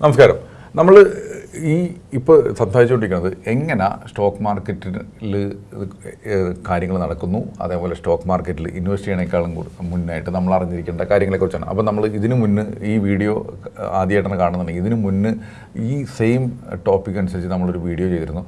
നമസ്കാരം. നമ്മൾ ഈ ഇപ്പോൾ സംസാരിച്ചുകൊണ്ടിരിക്കുന്നത് എങ്ങനെ സ്റ്റോക്ക് മാർക്കറ്റിൽ കാര്യങ്ങൾ നടക്കുന്നു അതേപോലെ സ്റ്റോക്ക് മാർക്കറ്റിൽ ഇൻവെസ്റ്റ് ചെയ്യണേക്കാളും മുന്നായിട്ട് നമ്മൾ അറിഞ്ഞിരിക്കേണ്ട കാര്യങ്ങളെക്കുറിച്ചാണ് അപ്പോൾ നമ്മൾ ഇതിനു മുന്ന് ഈ വീഡിയോ ആദ്യമായിട്ടാണ് കാണുന്നുണ്ടെങ്കിൽ ഇതിനു മുന്ന് ഈ സെയിം ടോപ്പിക് അനുസരിച്ച് നമ്മളൊരു വീഡിയോ ചെയ്തിരുന്നു.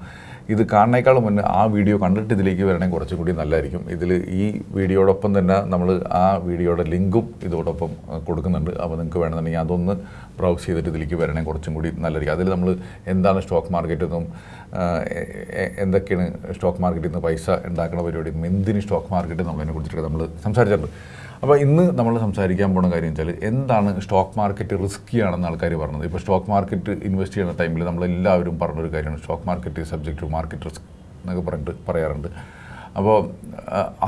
ഇത് കാണുന്നേക്കാളും മുന്നേ ആ വീഡിയോ കണ്ടിട്ട് ഇതിലേക്ക് വരണമെങ്കിൽ കുറച്ചുകൂടി നല്ലതായിരിക്കും. ഇതിൽ ഈ വീഡിയോടൊപ്പം തന്നെ നമ്മൾ ആ വീഡിയോയുടെ ലിങ്കും ഇതോടൊപ്പം കൊടുക്കുന്നുണ്ട്. അപ്പോൾ നിങ്ങൾക്ക് വേണമെന്നുണ്ടെങ്കിൽ അതൊന്ന് ബ്രൗസ് ചെയ്തിട്ട് ഇതിലേക്ക് വരണേ കുറച്ചും കൂടി നല്ലതായിരിക്കും. അതിൽ നമ്മൾ എന്താണ് സ്റ്റോക്ക് മാർക്കറ്റ് എന്നും ആഹ്, എ- എ- എന്തൊക്കെയാണ് സ്റ്റോക്ക് മാർക്കറ്റിൽ നിന്ന് പൈസ ഉണ്ടാക്കുന്ന പരിപാടി എന്തിന് സ്റ്റോക്ക് മാർക്കറ്റ് നമ്മളതിനെ കുറിച്ചിട്ട് നമ്മൾ സംസാരിച്ചിട്ടുണ്ട്. അപ്പോൾ ഇന്ന് നമ്മൾ സംസാരിക്കാൻ പോകുന്ന കാര്യം വെച്ചാൽ എന്താണ് സ്റ്റോക്ക് മാർക്കറ്റ് റിസ്ക്കി ആണെന്ന് ആൾക്കാർ പറഞ്ഞത്? ഇപ്പോൾ സ്റ്റോക്ക് മാർക്കറ്റ് ഇൻവെസ്റ്റ് ചെയ്യുന്ന ടൈമിൽ നമ്മൾ നമ്മളെല്ലാവരും പറഞ്ഞൊരു കാര്യമാണ്. Stock market subject to market risk എന്നൊക്കെ പറഞ്ഞിട്ട് പറയാറുണ്ട്. അപ്പോൾ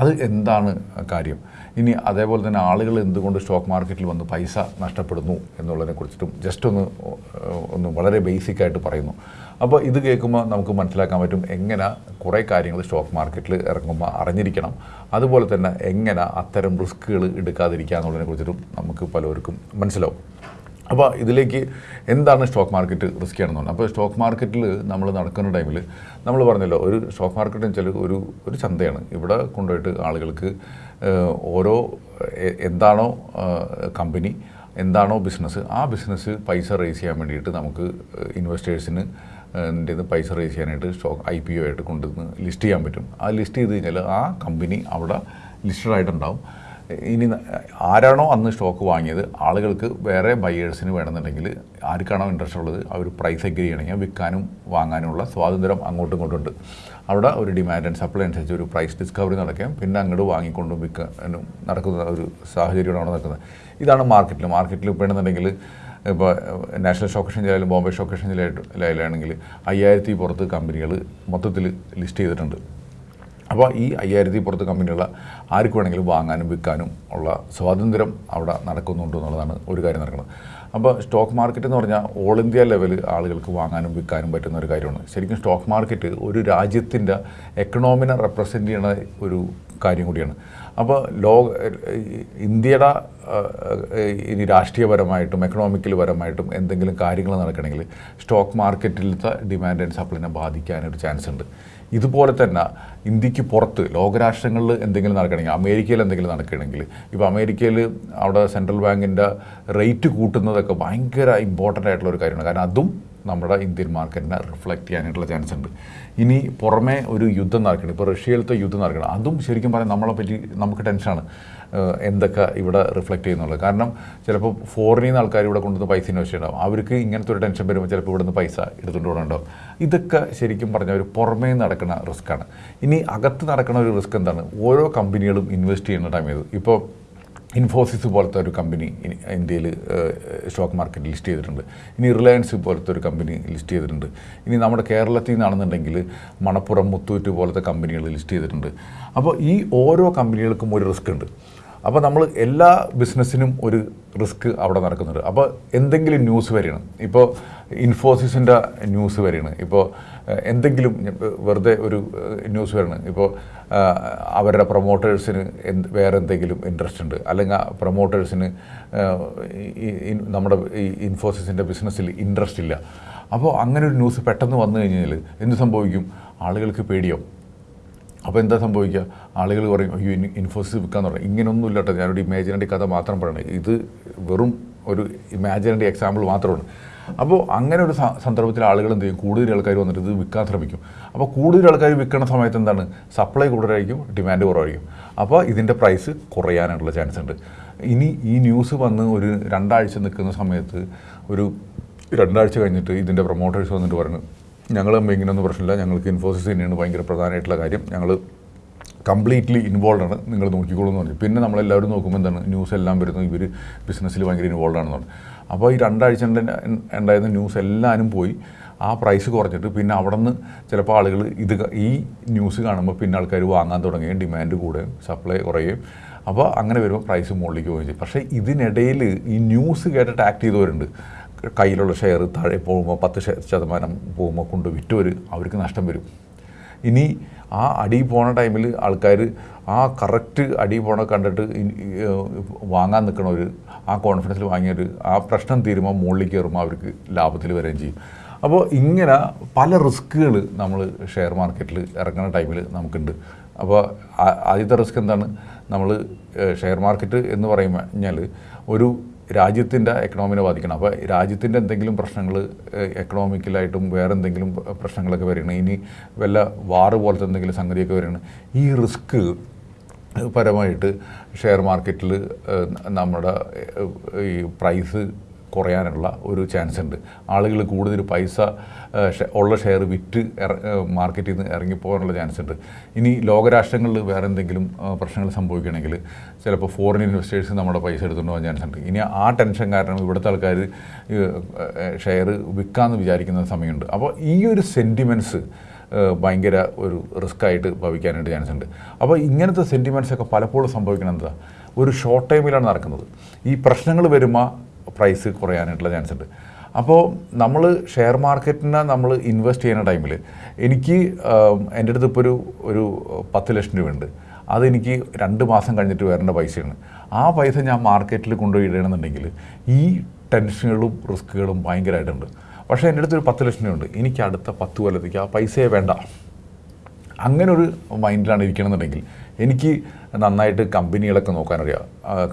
അത് എന്താണ് കാര്യം? ഇനി അതേപോലെ തന്നെ ആളുകൾ എന്തുകൊണ്ട് സ്റ്റോക്ക് മാർക്കറ്റിൽ വന്ന് പൈസ നഷ്ടപ്പെടുന്നു എന്നുള്ളതിനെ കുറിച്ചിട്ടും ജസ്റ്റ് ഒന്ന് ഒന്ന് വളരെ ബേസിക്കായിട്ട് പറയുന്നു. അപ്പോൾ ഇത് കേൾക്കുമ്പോൾ നമുക്ക് മനസ്സിലാക്കാൻ പറ്റും എങ്ങനെ കുറേ കാര്യങ്ങൾ സ്റ്റോക്ക് മാർക്കറ്റിൽ ഇറങ്ങുമ്പോൾ അറിഞ്ഞിരിക്കണം. അതുപോലെ തന്നെ എങ്ങനെ അത്തരം റിസ്ക്കുകൾ എടുക്കാതിരിക്കുക എന്നുള്ളതിനെ കുറിച്ചിട്ടും നമുക്ക് പലവർക്കും മനസ്സിലാവും. അപ്പോൾ ഇതിലേക്ക് എന്താണ് സ്റ്റോക്ക് മാർക്കറ്റ് റിസ്ക് പറഞ്ഞാൽ അപ്പോൾ സ്റ്റോക്ക് മാർക്കറ്റിൽ നമ്മൾ നടക്കുന്ന ടൈമിൽ നമ്മൾ പറഞ്ഞല്ലോ ഒരു സ്റ്റോക്ക് മാർക്കറ്റ് എന്ന് വെച്ചാൽ ഒരു ഒരു ചന്തയാണ്. ഇവിടെ കൊണ്ടുപോയിട്ട് ആളുകൾക്ക് ഓരോ എന്താണോ കമ്പനി എന്താണോ ബിസിനസ് ആ ബിസിനസ് പൈസ റേസ് ചെയ്യാൻ വേണ്ടിയിട്ട് നമുക്ക് ഇൻവെസ്റ്റേഴ്സിന് എന്റെ പൈസ റേസ് ചെയ്യാനായിട്ട് സ്റ്റോക്ക് ഐ പി ഒ ആയിട്ട് കൊണ്ടുവന്ന് ലിസ്റ്റ് ചെയ്യാൻ പറ്റും. ആ ലിസ്റ്റ് ചെയ്ത് കഴിഞ്ഞാൽ ആ കമ്പനി അവിടെ ലിസ്റ്റഡ് ആയിട്ടുണ്ടാവും. ഇനി ആരാണോ അന്ന് സ്റ്റോക്ക് വാങ്ങിയത് ആളുകൾക്ക് വേറെ ബയേഴ്സിന് വേണമെന്നുണ്ടെങ്കിൽ ആർക്കാണോ ഇൻട്രസ്റ്റ് ഉള്ളത് അവർ പ്രൈസ് അഗ്രി ചെയ്യണമെങ്കിൽ വിൽക്കാനും വാങ്ങാനുമുള്ള സ്വാതന്ത്ര്യം അങ്ങോട്ടും ഇങ്ങോട്ടും ഉണ്ട്. അവിടെ ഒരു ഡിമാൻഡ് ആൻഡ് സപ്ലൈ അനുസരിച്ച് ഒരു പ്രൈസ് ഡിസ്കവറി നടക്കുകയും പിന്നെ അങ്ങോട്ട് വാങ്ങിക്കൊണ്ടും വിൽക്കാനും നടക്കുന്ന ഒരു സാഹചര്യമാണ് അവിടെ നടക്കുന്നത്. ഇതാണ് മാർക്കറ്റിൽ മാർക്കറ്റിൽ ഇപ്പോൾ ആണെന്നുണ്ടെങ്കിൽ ഇപ്പോൾ നാഷണൽ സ്റ്റോക്ക് എക്സ്ചേഞ്ച് ആയാലും ബോംബെ സ്റ്റോക്ക് എക്സ്ചേഞ്ചിലായാലാണെങ്കിൽ അയ്യായിരത്തി പുറത്ത് കമ്പനികൾ മൊത്തത്തിൽ ലിസ്റ്റ് ചെയ്തിട്ടുണ്ട്. അപ്പോൾ ഈ അയ്യായിരത്തി പുറത്ത് കമ്പനികൾ ആർക്ക് വേണമെങ്കിലും വാങ്ങാനും വിൽക്കാനും ഉള്ള സ്വാതന്ത്ര്യം അവിടെ നടക്കുന്നുണ്ട് എന്നുള്ളതാണ് ഒരു കാര്യം നടക്കുന്നത്. അപ്പോൾ സ്റ്റോക്ക് മാർക്കറ്റ് എന്ന് പറഞ്ഞാൽ ഓൾ ഇന്ത്യ ലെവൽ ആളുകൾക്ക് വാങ്ങാനും വിൽക്കാനും പറ്റുന്ന ഒരു കാര്യമാണ്. ശരിക്കും സ്റ്റോക്ക് മാർക്കറ്റ് ഒരു രാജ്യത്തിന്റെ എക്കണോമിനെ റെപ്രസെന്റ് ചെയ്യുന്ന ഒരു കാര്യം കൂടിയാണ്. അപ്പോൾ ലോക ഇന്ത്യയുടെ ഇനി രാഷ്ട്രീയപരമായിട്ടും എക്കണോമിക്കൽ പരമായിട്ടും എന്തെങ്കിലും കാര്യങ്ങൾ നടക്കണമെങ്കിൽ സ്റ്റോക്ക് മാർക്കറ്റിലത്തെ ഡിമാൻഡ് ആൻഡ് സപ്ലൈനെ ബാധിക്കാനൊരു ചാൻസ് ഉണ്ട്. ഇതുപോലെ തന്നെ ഇന്ത്യയ്ക്ക് പുറത്ത് ലോകരാഷ്ട്രങ്ങളിൽ എന്തെങ്കിലും നടക്കണമെങ്കിൽ അമേരിക്കയിൽ എന്തെങ്കിലും നടക്കണമെങ്കിൽ ഇപ്പോൾ അമേരിക്കയിൽ അവിടെ സെൻട്രൽ ബാങ്കിന്റെ റേറ്റ് കൂട്ടുന്നതൊക്കെ ഭയങ്കര ഇമ്പോർട്ടന്റ് ആയിട്ടുള്ള ഒരു കാര്യമാണ്. കാരണം അതും നമ്മുടെ ഇന്ത്യൻ മാർക്കറ്റിനെ റിഫ്ലക്റ്റ് ചെയ്യാനായിട്ടുള്ള ചാൻസ് ഉണ്ട്. ഇനി പുറമേ ഒരു യുദ്ധം നടക്കണം. ഇപ്പോൾ റഷ്യയിലത്തെ യുദ്ധം നടക്കണം. അതും ശരിക്കും പറയാൻ നമ്മളെ പറ്റി നമുക്ക് ടെൻഷനാണ് എന്തൊക്കെ ഇവിടെ റിഫ്ലക്റ്റ് ചെയ്യുന്നുള്ളത്. കാരണം ചിലപ്പോൾ ഫോറിനിൽ നിന്ന് ആൾക്കാർ ഇവിടെ കൊണ്ടുവന്ന് പൈസ ഇൻവെസ്റ്റ് അവർക്ക് ഇങ്ങനത്തെ ഒരു ടെൻഷൻ വരുമ്പോൾ ചിലപ്പോൾ ഇവിടെ നിന്ന് പൈസ എടുത്തുകൊണ്ട് പോകണുണ്ടാവും ഇതൊക്കെ ശരിക്കും പറഞ്ഞാൽ ഒരു പുറമേ നടക്കുന്ന റിസ്ക്കാണ് ഇനി അകത്ത് നടക്കുന്ന ഒരു റിസ്ക് എന്താണ്? ഓരോ കമ്പനികളും ഇൻവെസ്റ്റ് ചെയ്യുന്ന ടൈം ഇത് ഇപ്പോൾ ഇൻഫോസിസ് പോലത്തെ ഒരു കമ്പനി ഇന്ത്യയിൽ സ്റ്റോക്ക് മാർക്കറ്റ് ലിസ്റ്റ് ചെയ്തിട്ടുണ്ട്. ഇനി റിലയൻസ് പോലത്തെ ഒരു കമ്പനി ലിസ്റ്റ് ചെയ്തിട്ടുണ്ട്. ഇനി നമ്മുടെ കേരളത്തിൽ നിന്നാണെന്നുണ്ടെങ്കിൽ മണപ്പുറം മുത്തൂറ്റ് പോലത്തെ കമ്പനികൾ ലിസ്റ്റ് ചെയ്തിട്ടുണ്ട്. അപ്പോൾ ഈ ഓരോ കമ്പനികൾക്കും ഒരു റിസ്ക് ഉണ്ട്. അപ്പോൾ നമ്മൾ എല്ലാ ബിസിനസ്സിനും ഒരു റിസ്ക് അവിടെ നടക്കുന്നുണ്ട്. അപ്പോൾ എന്തെങ്കിലും ന്യൂസ് വരണം ഇപ്പോൾ ഇൻഫോസിസിന്റെ ന്യൂസ് വരണം ഇപ്പോൾ എന്തെങ്കിലും വെറുതെ ഒരു ന്യൂസ് വരണം ഇപ്പോൾ അവരുടെ പ്രൊമോട്ടേഴ്സിന് എന്ത് വേറെ എന്തെങ്കിലും ഇൻട്രസ്റ്റ് ഉണ്ട്. അല്ലെങ്കിൽ ആ പ്രൊമോട്ടേഴ്സിന് നമ്മുടെ ഈ ഇൻഫോസിസിന്റെ ബിസിനസ്സിൽ ഇൻട്രസ്റ്റ് ഇല്ല. അപ്പോൾ അങ്ങനെ ഒരു ന്യൂസ് പെട്ടെന്ന് വന്നു കഴിഞ്ഞാൽ എന്ത് സംഭവിക്കും? ആളുകൾക്ക് പേടിയാവും. അപ്പോൾ എന്താ സംഭവിക്കുക? ആളുകൾ പറയും അയ്യോ ഇൻഫോസിസ് വിൽക്കാന്ന് പറയും. ഇങ്ങനെയൊന്നും ഇല്ല കേട്ടോ ഞാനൊരു ഇമാജിനറി കഥ മാത്രം പറയണേ. ഇത് വെറും ഒരു ഇമാജിനറി എക്സാമ്പിൾ മാത്രമാണ്. അപ്പോൾ അങ്ങനെ ഒരു സന്ദർഭത്തിൽ ആളുകൾ എന്ത് ചെയ്യും? കൂടുതൽ ആൾക്കാർ വന്നിട്ട് ഇത് വിൽക്കാൻ ശ്രമിക്കും. അപ്പോൾ കൂടുതൽ ആൾക്കാർ വിൽക്കുന്ന സമയത്ത് എന്താണ്? സപ്ലൈ കൂടുതലായിരിക്കും ഡിമാൻഡ് കുറവായിരിക്കും. അപ്പോൾ ഇതിന്റെ പ്രൈസ് കുറയാനുള്ള ചാൻസ് ഉണ്ട്. ഇനി ഈ ന്യൂസ് വന്ന് ഒരു രണ്ടാഴ്ച നിൽക്കുന്ന സമയത്ത് ഒരു രണ്ടാഴ്ച കഴിഞ്ഞിട്ട് ഇതിന്റെ പ്രൊമോട്ടേഴ്സ് വന്നിട്ട് പറഞ്ഞു ഞങ്ങൾ തമ്മിൽ ഇങ്ങനെയൊന്നും പ്രശ്നമില്ല. ഞങ്ങൾക്ക് ഇൻഫോസിസ് തന്നെയാണ് ഭയങ്കര പ്രധാനമായിട്ടുള്ള കാര്യം. ഞങ്ങൾ കംപ്ലീറ്റ്ലി ഇൻവോൾവ് ആണ്. നിങ്ങൾ നോക്കിക്കോളൂ എന്ന് പറഞ്ഞു. പിന്നെ നമ്മളെല്ലാവരും നോക്കുമ്പോൾ എന്താണ്? ന്യൂസ് എല്ലാം വരുന്നു. ഇവർ ബിസിനസ്സിൽ ഭയങ്കര ഇൻവോൾവ് ആണെന്ന് അപ്പോൾ ഈ രണ്ടാഴ്ച ഉണ്ടായിരുന്ന ന്യൂസ് എല്ലാവരും പോയി. ആ പ്രൈസ് കുറഞ്ഞിട്ട് പിന്നെ അവിടെ നിന്ന് ചിലപ്പോൾ ആളുകൾ ഇത് ഈ ന്യൂസ് കാണുമ്പോൾ പിന്നെ ആൾക്കാർ വാങ്ങാൻ തുടങ്ങുകയും ഡിമാൻഡ് കൂടുകയും സപ്ലൈ കുറയുകയും. അപ്പോൾ അങ്ങനെ വരുമ്പോൾ പ്രൈസ് മുകളിലേക്ക് പോവുകയും ചെയ്യും. പക്ഷേ ഇതിനിടയിൽ ഈ ന്യൂസ് കേട്ടിട്ട് ആക്ട് ചെയ്തവരുണ്ട്. കയ്യിലുള്ള ഷെയർ താഴെ പോകുമ്പോൾ പത്ത് ശതമാനം പോകുമ്പോൾ കൊണ്ട് വിറ്റവർ അവർക്ക് നഷ്ടം വരും. ഇനി ആ അടി പോണ ടൈമിൽ ആൾക്കാർ ആ കറക്റ്റ് അടി പോണ കണ്ടിട്ട് വാങ്ങാൻ നിൽക്കണവർ ആ കോൺഫിഡൻസിൽ വാങ്ങിയവർ ആ പ്രശ്നം തീരുമ്പോൾ മുകളിൽ കയറുമ്പോൾ അവർക്ക് ലാഭത്തിൽ വരികയും ചെയ്യും. അപ്പോൾ ഇങ്ങനെ പല റിസ്ക്കുകൾ നമ്മൾ ഷെയർ മാർക്കറ്റിൽ ഇറങ്ങുന്ന ടൈമിൽ നമുക്കുണ്ട്. അപ്പോൾ ആദ്യത്തെ റിസ്ക് എന്താണ്? നമ്മൾ ഷെയർ മാർക്കറ്റ് എന്ന് പറയുമ്പോൾ ഒരു രാജ്യത്തിന്റെ എക്കണോമിനെ ബാധിക്കണം. അപ്പോൾ രാജ്യത്തിന്റെ എന്തെങ്കിലും പ്രശ്നങ്ങൾ എക്കണോമിക്കലായിട്ടും വേറെ എന്തെങ്കിലും പ്രശ്നങ്ങളൊക്കെ വരികയാണ്. ഇനി വല്ല വാറ് പോലത്തെ എന്തെങ്കിലും സംഗതിയൊക്കെ വരികയാണ്. ഈ റിസ്ക് പരമായിട്ട് ഷെയർ മാർക്കറ്റിൽ നമ്മുടെ ഈ പ്രൈസ് കുറയാനുള്ള ഒരു ചാൻസ് ഉണ്ട്. ആളുകൾ കൂടുതൽ പൈസ ഉള്ള ഷെയർ വിറ്റ് മാർക്കറ്റിൽ നിന്ന് ഇറങ്ങിപ്പോകാനുള്ള ചാൻസ് ഉണ്ട്. ഇനി ലോകരാഷ്ട്രങ്ങളിൽ വേറെ എന്തെങ്കിലും പ്രശ്നങ്ങൾ സംഭവിക്കണമെങ്കിൽ ചിലപ്പോൾ ഫോറിൻ ഇൻവെസ്റ്റേഴ്സ് നമ്മുടെ പൈസ എടുത്തുകൊണ്ട് ചാൻസ് ഉണ്ട്. ഇനി ആ ടെൻഷൻ കാരണം ഇവിടുത്തെ ആൾക്കാർ ഷെയർ വിൽക്കാമെന്ന് വിചാരിക്കുന്ന സമയമുണ്ട്. അപ്പോൾ ഈ ഒരു സെന്റിമെന്റ്സ് ഭയങ്കര ഒരു റിസ്ക് ആയിട്ട് ഭവിക്കാനായിട്ട് ചാൻസ് ഉണ്ട്. അപ്പോൾ ഇങ്ങനത്തെ സെന്റിമെന്റ്സ് ഒക്കെ പലപ്പോഴും സംഭവിക്കണം എന്താ ഒരു ഷോർട്ട് ടൈമിലാണ് നടക്കുന്നത്. ഈ പ്രശ്നങ്ങൾ വരുമ്പോൾ പ്രൈസ് കുറയാനായിട്ടുള്ള ചാൻസ് ഉണ്ട്. അപ്പോൾ നമ്മൾ ഷെയർ മാർക്കറ്റിനെ നമ്മൾ ഇൻവെസ്റ്റ് ചെയ്യുന്ന ടൈമിൽ എനിക്ക് എന്റെ അടുത്ത് ഇപ്പോൾ ഒരു ഒരു പത്ത് ലക്ഷം രൂപയുണ്ട്. അതെനിക്ക് രണ്ട് മാസം കഴിഞ്ഞിട്ട് വരേണ്ട പൈസയാണ്. ആ പൈസ ഞാൻ മാർക്കറ്റിൽ കൊണ്ടുപോയി ഇടണമെന്നുണ്ടെങ്കിൽ ഈ ടെൻഷനുകളും റിസ്ക്കുകളും ഭയങ്കരമായിട്ടുണ്ട്. പക്ഷേ എന്റെ അടുത്തൊരു പത്ത് ലക്ഷം രൂപയുണ്ട്. എനിക്ക് അടുത്ത പത്ത് കൊല്ലത്തേക്ക് ആ പൈസയെ വേണ്ട. അങ്ങനെ ഒരു മൈൻഡിലാണ് ഇരിക്കണമെന്നുണ്ടെങ്കിൽ എനിക്ക് നന്നായിട്ട് കമ്പനികളൊക്കെ നോക്കാനറിയാം.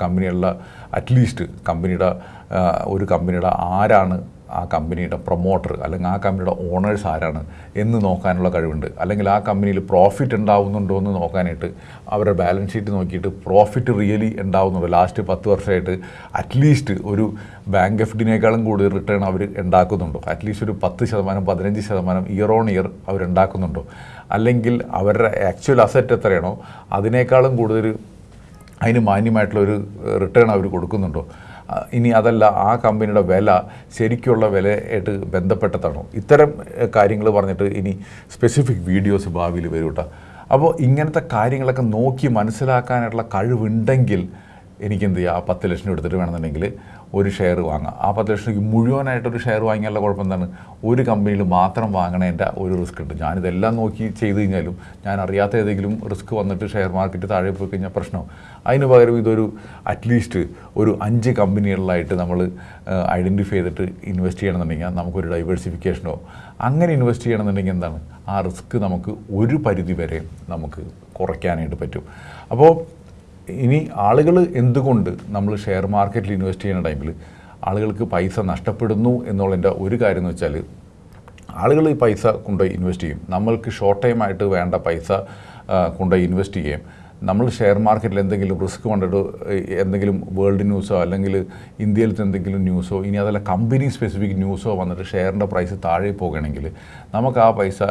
കമ്പനികളിലെ അറ്റ്ലീസ്റ്റ് കമ്പനിയുടെ ഒരു കമ്പനിയുടെ ആരാണ് ആ കമ്പനിയുടെ പ്രൊമോട്ടർ അല്ലെങ്കിൽ ആ കമ്പനിയുടെ ഓണേഴ്സ് ആരാണ് എന്ന് നോക്കാനുള്ള കഴിവുണ്ട്. അല്ലെങ്കിൽ ആ കമ്പനിയിൽ പ്രോഫിറ്റ് ഉണ്ടാവുന്നുണ്ടോ എന്ന് നോക്കാനായിട്ട് അവരുടെ ബാലൻസ് ഷീറ്റ് നോക്കിയിട്ട് പ്രോഫിറ്റ് റിയലി ഉണ്ടാവുന്നുണ്ടോ? ലാസ്റ്റ് പത്ത് വർഷമായിട്ട് അറ്റ്ലീസ്റ്റ് ഒരു ബാങ്ക് എഫ് ഡിനേക്കാളും കൂടുതൽ റിട്ടേൺ അവർ ഉണ്ടാക്കുന്നുണ്ടോ? അറ്റ്ലീസ്റ്റ് ഒരു പത്ത് ശതമാനം പതിനഞ്ച് ശതമാനം ഇയർ ഓൺ ഇയർ അവരുണ്ടാക്കുന്നുണ്ടോ അല്ലെങ്കിൽ അവരുടെ ആക്ച്വൽ അസറ്റ് എത്രയാണോ അതിനേക്കാളും കൂടുതൽ അതിന് മാന്യമായിട്ടുള്ള ഒരു റിട്ടേൺ അവർ കൊടുക്കുന്നുണ്ടോ? ഇനി അതല്ല ആ കമ്പനിയുടെ വില ശരിക്കുള്ള വിലയായിട്ട് ബന്ധപ്പെട്ടതാണോ? ഇത്തരം കാര്യങ്ങൾ പറഞ്ഞിട്ട് ഇനി സ്പെസിഫിക് വീഡിയോസ് ഭാവിയിൽ വരും കേട്ടോ അപ്പോൾ ഇങ്ങനത്തെ കാര്യങ്ങളൊക്കെ നോക്കി മനസ്സിലാക്കാനായിട്ടുള്ള കഴിവുണ്ടെങ്കിൽ എനിക്ക് എന്ത് ചെയ്യുക ആ പത്ത് ലക്ഷം എടുത്തിട്ട് വേണമെന്നുണ്ടെങ്കിൽ ഒരു ഷെയർ വാങ്ങാം. ആ പത്ത് ലക്ഷം മുഴുവനായിട്ട് മുഴുവനായിട്ടൊരു ഷെയർ വാങ്ങിയാലുള്ള കുഴപ്പം എന്താണ് ഒരു കമ്പനിയിൽ മാത്രം വാങ്ങണേന്റെ ഒരു റിസ്ക് ഉണ്ട്. ഞാനിതെല്ലാം നോക്കി ചെയ്തു കഴിഞ്ഞാലും ഞാൻ അറിയാത്ത ഏതെങ്കിലും റിസ്ക് വന്നിട്ട് ഷെയർ മാർക്കറ്റ് താഴെ പോയി കഴിഞ്ഞാൽ പ്രശ്നവും അതിന് പകരം ഇതൊരു അറ്റ്ലീസ്റ്റ് ഒരു അഞ്ച് കമ്പനികളിലായിട്ട് നമ്മൾ ഐഡന്റിഫൈ ചെയ്തിട്ട് ഇൻവെസ്റ്റ് ചെയ്യണമെന്നുണ്ടെങ്കിൽ നമുക്കൊരു ഡൈവേഴ്സിഫിക്കേഷനോ അങ്ങനെ ഇൻവെസ്റ്റ് ചെയ്യണമെന്നുണ്ടെങ്കിൽ എന്താണ്? ആ റിസ്ക് നമുക്ക് ഒരു പരിധി വരെ നമുക്ക് കുറയ്ക്കാനായിട്ട് പറ്റും. അപ്പോൾ ഇനി ആളുകൾ എന്തുകൊണ്ട് നമ്മൾ ഷെയർ മാർക്കറ്റിൽ ഇൻവെസ്റ്റ് ചെയ്യുന്ന ടൈമിൽ ആളുകൾക്ക് പൈസ നഷ്ടപ്പെടുന്നു എന്നുള്ളതിന്റെ ഒരു കാര്യം എന്ന് വെച്ചാൽ ആളുകൾ ഈ പൈസ കൊണ്ടുപോയി ഇൻവെസ്റ്റ് ചെയ്യും. നമ്മൾക്ക് ഷോർട്ട് ടൈം ആയിട്ട് വേണ്ട പൈസ കൊണ്ടുപോയി ഇൻവെസ്റ്റ് ചെയ്യും നമ്മൾ ഷെയർ മാർക്കറ്റിൽ എന്തെങ്കിലും റിസ്ക് കൊണ്ടിട്ട് എന്തെങ്കിലും വേൾഡ് ന്യൂസോ അല്ലെങ്കിൽ ഇന്ത്യയിലത്തെ എന്തെങ്കിലും ന്യൂസോ ഇനി അതല്ല കമ്പനി സ്പെസിഫിക് ന്യൂസോ വന്നിട്ട് ഷെയറിന്റെ പ്രൈസ് താഴെ പോകുകയാണെങ്കിൽ നമുക്ക് ആ പൈസ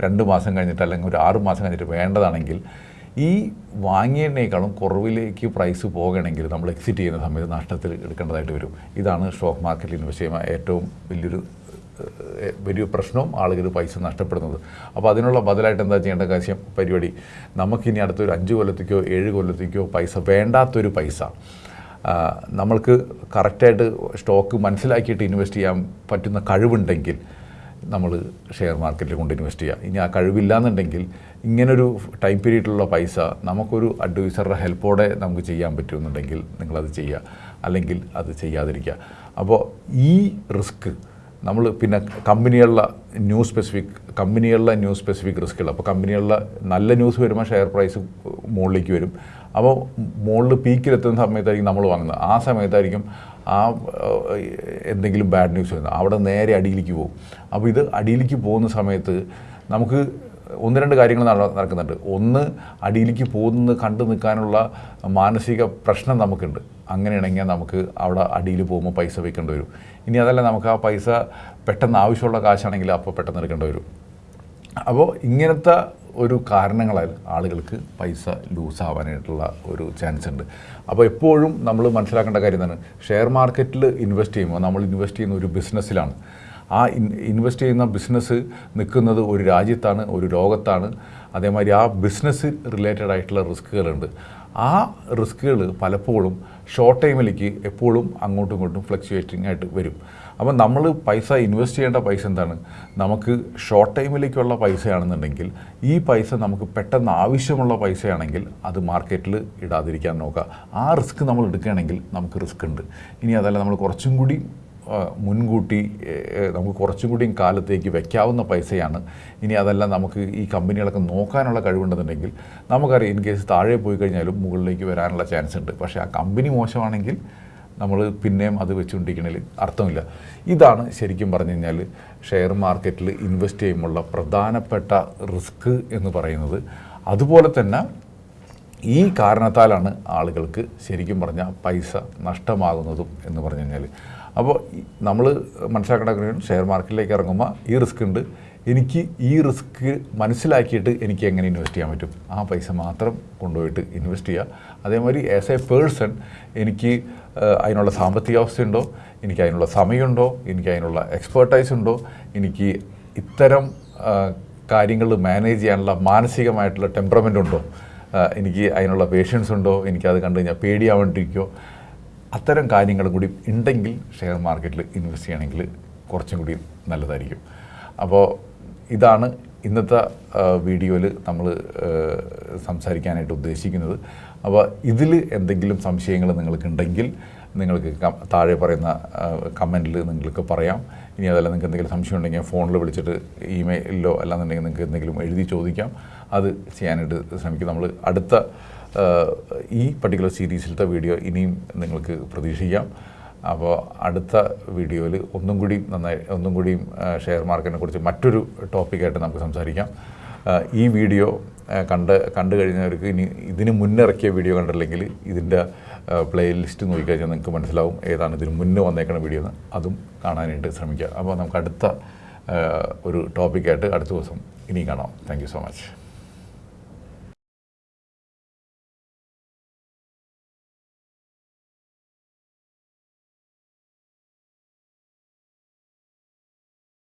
രണ്ട് മാസം കഴിഞ്ഞിട്ട് അല്ലെങ്കിൽ ഒരു ആറ് മാസം കഴിഞ്ഞിട്ട് വേണ്ടതാണെങ്കിൽ ഈ വാങ്ങിയതിനേക്കാളും കുറവിലേക്ക് പ്രൈസ് പോകണമെങ്കിൽ നമ്മൾ എക്സിറ്റ് ചെയ്യുന്ന സമയത്ത് നഷ്ടത്തിൽ എടുക്കേണ്ടതായിട്ട് വരും. ഇതാണ് സ്റ്റോക്ക് മാർക്കറ്റിൽ ഇൻവെസ്റ്റ് ഏറ്റവും വലിയൊരു വലിയ പ്രശ്നവും ആളുകൾ പൈസ നഷ്ടപ്പെടുന്നത്. അപ്പോൾ അതിനുള്ള ബദലായിട്ട് എന്താ ചെയ്യേണ്ട കാര്യം? പരിപാടി. നമുക്കിനി അടുത്തൊരു അഞ്ച് കൊല്ലത്തേക്കോ ഏഴ് കൊല്ലത്തേക്കോ പൈസ വേണ്ടാത്തൊരു പൈസ. നമ്മൾക്ക് കറക്റ്റായിട്ട് സ്റ്റോക്ക് മനസ്സിലാക്കിയിട്ട് ഇൻവെസ്റ്റ് ചെയ്യാൻ പറ്റുന്ന കഴിവുണ്ടെങ്കിൽ നമ്മൾ ഷെയർ മാർക്കറ്റിൽ കൊണ്ട് ഇൻവെസ്റ്റ് ചെയ്യുക ഇനി ആ കഴിവില്ലാന്നുണ്ടെങ്കിൽ ഇങ്ങനൊരു ടൈം പീരീഡിലുള്ള പൈസ നമുക്കൊരു അഡ്വൈസറുടെ ഹെൽപ്പോടെ നമുക്ക് ചെയ്യാൻ പറ്റുമെന്നുണ്ടെങ്കിൽ നിങ്ങളത് ചെയ്യുക. അല്ലെങ്കിൽ അത് ചെയ്യാതിരിക്കുക. അപ്പോൾ ഈ റിസ്ക് നമ്മൾ പിന്നെ കമ്പനികളിലെ ന്യൂ സ്പെസിഫിക് കമ്പനികളിലെ ന്യൂ സ്പെസിഫിക് റിസ്ക്കുകൾ അപ്പോൾ കമ്പനികളിലെ നല്ല ന്യൂസ് വരുമ്പോൾ ഷെയർ പ്രൈസ് മുകളിലേക്ക് വരും. അപ്പോൾ മുകളിൽ പീക്കിലെത്തുന്ന സമയത്തായിരിക്കും നമ്മൾ വാങ്ങുന്നത് ആ സമയത്തായിരിക്കും ആ എന്തെങ്കിലും ബാഡ് ന്യൂസ് വരുന്നത്. അവിടെ നേരെ അടിയിലേക്ക് പോകും. അപ്പോൾ ഇത് അടിയിലേക്ക് പോകുന്ന സമയത്ത് നമുക്ക് ഒന്ന് രണ്ട് കാര്യങ്ങൾ നട- നടക്കുന്നുണ്ട്. ഒന്ന് അടിയിലേക്ക് പോകുന്നത് കണ്ടു നിൽക്കാനുള്ള മാനസിക പ്രശ്നം നമുക്കുണ്ട്. അങ്ങനെയാണെങ്കിൽ നമുക്ക് അവിടെ അടിയിൽ പോകുമ്പോൾ പൈസ വെക്കേണ്ടി വരും. ഇനി അതല്ല നമുക്ക് ആ പൈസ പെട്ടെന്ന് ആവശ്യമുള്ള കാശാണെങ്കിൽ അപ്പോൾ പെട്ടെന്ന് എടുക്കേണ്ടി വരും. അപ്പോൾ ഇങ്ങനത്തെ ഒരു കാരണങ്ങളാൽ ആളുകൾക്ക് പൈസ ലൂസ് ആവാനായിട്ടുള്ള ഒരു ചാൻസ് ഉണ്ട്. അപ്പോൾ എപ്പോഴും നമ്മൾ മനസ്സിലാക്കേണ്ട കാര്യം തന്നെ ഷെയർ മാർക്കറ്റിൽ ഇൻവെസ്റ്റ് ചെയ്യുമ്പോൾ നമ്മൾ ഇൻവെസ്റ്റ് ചെയ്യുന്ന ഒരു ബിസിനസ്സിലാണ്. ആ ഇൻവെസ്റ്റ് ചെയ്യുന്ന ബിസിനസ് നിൽക്കുന്നത് ഒരു രാജ്യത്താണ് ഒരു ലോകത്താണ്. അതേമാതിരി ആ ബിസിനസ് റിലേറ്റഡ് ആയിട്ടുള്ള റിസ്ക്കുകളുണ്ട്. ആ റിസ്ക്കുകൾ പലപ്പോഴും ഷോർട്ട് ടൈമിലേക്ക് എപ്പോഴും അങ്ങോട്ടും ഇങ്ങോട്ടും ഫ്ലക്ച്വേറ്റിംഗ് ആയിട്ട് വരും. അപ്പം നമ്മൾ പൈസ ഇൻവെസ്റ്റ് ചെയ്യേണ്ട പൈസ എന്താണ്? നമുക്ക് ഷോർട്ട് ടൈമിലേക്കുള്ള പൈസയാണെന്നുണ്ടെങ്കിൽ ഈ പൈസ നമുക്ക് പെട്ടെന്ന് ആവശ്യമുള്ള പൈസയാണെങ്കിൽ അത് മാർക്കറ്റിൽ ഇടാതിരിക്കാൻ നോക്കുക. ആ റിസ്ക് നമ്മൾ എടുക്കുകയാണെങ്കിൽ നമുക്ക് റിസ്ക് ഉണ്ട്. ഇനി അതല്ല നമ്മൾ കുറച്ചും കൂടി മുൻകൂട്ടി നമുക്ക് കുറച്ചും കൂടിയും കാലത്തേക്ക് വെക്കാവുന്ന പൈസയാണ്. ഇനി അതല്ല നമുക്ക് ഈ കമ്പനികളൊക്കെ നോക്കാനുള്ള കഴിവുണ്ടെന്നുണ്ടെങ്കിൽ നമുക്കറിയാം ഇൻ കേസ് താഴെ പോയി കഴിഞ്ഞാലും മുകളിലേക്ക് വരാനുള്ള ചാൻസ് ഉണ്ട്. പക്ഷേ ആ കമ്പനി മോശമാണെങ്കിൽ നമ്മൾ പിന്നെയും അത് വെച്ചുകൊണ്ടിരിക്കണതിൽ അർത്ഥമില്ല. ഇതാണ് ശരിക്കും പറഞ്ഞു കഴിഞ്ഞാൽ ഷെയർ മാർക്കറ്റിൽ ഇൻവെസ്റ്റ് ചെയ്യുമ്പോഴുള്ള പ്രധാനപ്പെട്ട റിസ്ക് എന്ന് പറയുന്നത്. അതുപോലെ തന്നെ ഈ കാരണത്താലാണ് ആളുകൾക്ക് ശരിക്കും പറഞ്ഞാൽ പൈസ നഷ്ടമാകുന്നതും എന്ന് പറഞ്ഞു കഴിഞ്ഞാൽ. അപ്പോൾ നമ്മൾ മനസ്സിലാക്കേണ്ട ഷെയർ മാർക്കറ്റിലേക്ക് ഇറങ്ങുമ്പോൾ ഈ റിസ്ക് ഉണ്ട്. എനിക്ക് ഈ റിസ്ക് മനസ്സിലാക്കിയിട്ട് എനിക്ക് എങ്ങനെ ഇൻവെസ്റ്റ് ചെയ്യാൻ പറ്റും? ആ പൈസ മാത്രം കൊണ്ടുപോയിട്ട് ഇൻവെസ്റ്റ് ചെയ്യുക. അതേമാതിരി ആസ് എ പേഴ്സൺ എനിക്ക് അതിനുള്ള സാമ്പത്തിക അവസ്ഥയുണ്ടോ? എനിക്ക് അതിനുള്ള സമയമുണ്ടോ? എനിക്ക് അതിനുള്ള എക്സ്പേർട്ടൈസ് ഉണ്ടോ? എനിക്ക് ഇത്തരം കാര്യങ്ങൾ മാനേജ് ചെയ്യാനുള്ള മാനസികമായിട്ടുള്ള ടെമ്പറമെന്റ് ഉണ്ടോ? എനിക്ക് അതിനുള്ള പേഷ്യൻസ് ഉണ്ടോ? എനിക്ക് അത് കണ്ടു കഴിഞ്ഞാൽ പേടിയാവേണ്ടിരിക്കോ അത്തരം കാര്യങ്ങളും കൂടി ഉണ്ടെങ്കിൽ ഷെയർ മാർക്കറ്റിൽ ഇൻവെസ്റ്റ് ചെയ്യണമെങ്കിൽ കുറച്ചും കൂടി നല്ലതായിരിക്കും. അപ്പോൾ ഇതാണ് ഇന്നത്തെ വീഡിയോയിൽ നമ്മൾ സംസാരിക്കാനായിട്ട് ഉദ്ദേശിക്കുന്നത്. അപ്പോൾ ഇതിൽ എന്തെങ്കിലും സംശയങ്ങൾ നിങ്ങൾക്കുണ്ടെങ്കിൽ നിങ്ങൾക്ക് താഴെ പറയുന്ന കമന്റിൽ നിങ്ങൾക്ക് പറയാം. ഇനി അതല്ല നിങ്ങൾക്ക് എന്തെങ്കിലും സംശയം ഉണ്ടെങ്കിൽ ഫോണിൽ വിളിച്ചിട്ട് ഇമെയിലിലോ അല്ലാന്നുണ്ടെങ്കിൽ നിങ്ങൾക്ക് എന്തെങ്കിലും എഴുതി ചോദിക്കാം. അത് ചെയ്യാനായിട്ട് ശ്രമിക്കും. നമ്മൾ അടുത്ത ഈ പർട്ടിക്കുലർ സീരീസിലത്തെ വീഡിയോ ഇനിയും നിങ്ങൾക്ക് പ്രതീക്ഷിക്കാം. അപ്പോൾ അടുത്ത വീഡിയോയിൽ ഒന്നും കൂടി നന്നായി ഒന്നും കൂടിയും ഷെയർ മാർക്കറ്റിനെ കുറിച്ച് മറ്റൊരു ടോപ്പിക്കായിട്ട് നമുക്ക് സംസാരിക്കാം. ഈ വീഡിയോ കണ്ട് കണ്ടു കഴിഞ്ഞവർക്ക് ഇനി ഇതിന് മുന്നിറക്കിയ വീഡിയോ കണ്ടില്ലെങ്കിൽ ഇതിന്റെ പ്ലേ ലിസ്റ്റ് നിങ്ങൾക്ക് മനസ്സിലാവും ഏതാണ് ഇതിന് മുന്നേ വന്നേക്കുന്ന വീഡിയോ എന്ന്. അതും കാണാനായിട്ട് ശ്രമിക്കുക. അപ്പോൾ നമുക്ക് അടുത്ത ഒരു ടോപ്പിക്കായിട്ട് അടുത്ത ദിവസം ഇനിയും കാണാം. Thank so much